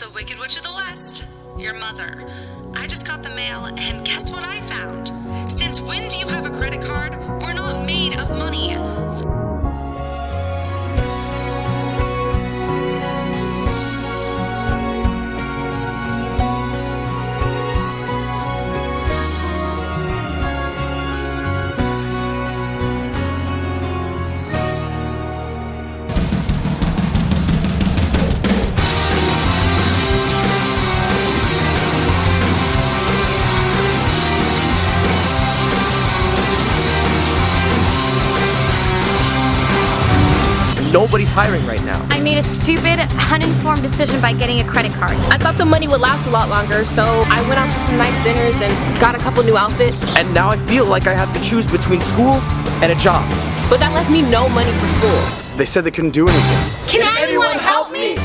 the Wicked Witch of the West, your mother. I just got the mail, and guess what I found? Since when do you have a credit card? Nobody's hiring right now. I made a stupid, uninformed decision by getting a credit card. I thought the money would last a lot longer, so I went out to some nice dinners and got a couple new outfits. And now I feel like I have to choose between school and a job. But that left me no money for school. They said they couldn't do anything. Can, anyone help me?